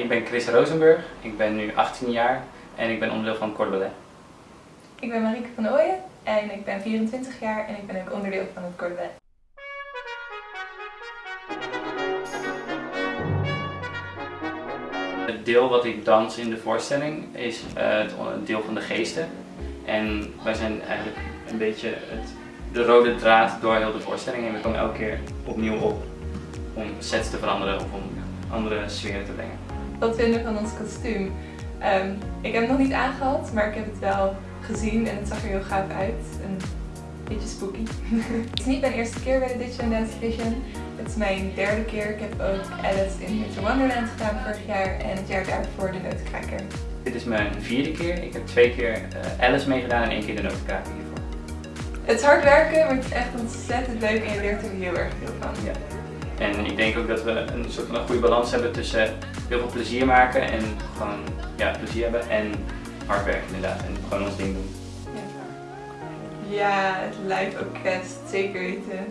Ik ben Chris Rosenburg, ik ben nu 18 jaar en ik ben onderdeel van Corps Ballet. Ik ben Marieke van Ooyen en ik ben 24 jaar en ik ben ook onderdeel van het Corps Ballet. Het deel wat ik dans in de voorstelling is uh, het deel van de geesten. En wij zijn eigenlijk een beetje het, de rode draad door heel de voorstelling en we komen elke keer opnieuw op om sets te veranderen of om andere sferen te brengen. Wat vinden van ons kostuum? Um, ik heb het nog niet aangehad, maar ik heb het wel gezien en het zag er heel gaaf uit. Een beetje spooky. het is niet mijn eerste keer bij de Digital Dance Division. Het is mijn derde keer. Ik heb ook Alice in Winter Wonderland gedaan vorig jaar en het jaar daarvoor de Notenkraker. Dit is mijn vierde keer. Ik heb twee keer uh, Alice meegedaan en één keer de Notenkraker hiervoor. Het is hard werken, maar het is echt ontzettend leuk en je leert er heel erg veel van. Ja. En ik denk ook dat we een soort van een goede balans hebben tussen heel veel plezier maken en gewoon ja, plezier hebben en hard werken inderdaad en gewoon ons ding doen. Ja, het live orkest, zeker weten.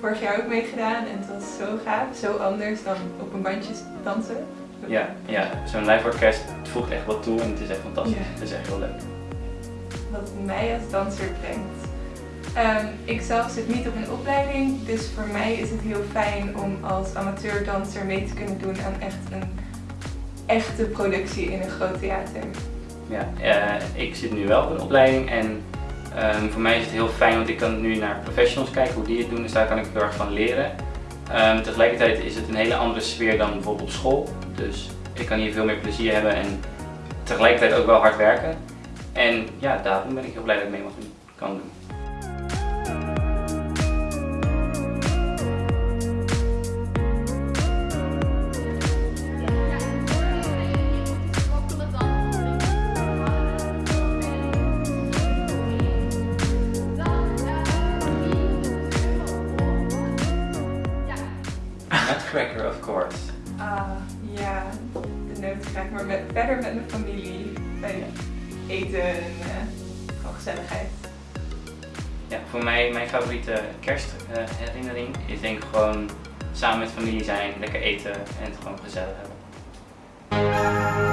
Vorig jaar ook meegedaan en het was zo gaaf, zo anders dan op een bandje dansen. Ja, ja zo'n live orkest voegt echt wat toe en het is echt fantastisch. Het is echt heel leuk. Wat mij als danser brengt. Um, ik zelf zit niet op een opleiding, dus voor mij is het heel fijn om als amateurdanser mee te kunnen doen aan echt een echte productie in een groot theater. Ja, uh, ik zit nu wel op een opleiding en um, voor mij is het heel fijn, want ik kan nu naar professionals kijken hoe die het doen, dus daar kan ik heel erg van leren. Um, tegelijkertijd is het een hele andere sfeer dan bijvoorbeeld op school, dus ik kan hier veel meer plezier hebben en tegelijkertijd ook wel hard werken. En ja, daarom ben ik heel blij dat ik mee doen, kan doen. Nutcracker, of course. Ah, ja, de nutcracker, maar met, verder met mijn familie, bij eten en uh, gezelligheid. Ja, voor mij, mijn favoriete kerstherinnering is denk ik gewoon samen met familie zijn, lekker eten en het gewoon gezellig hebben.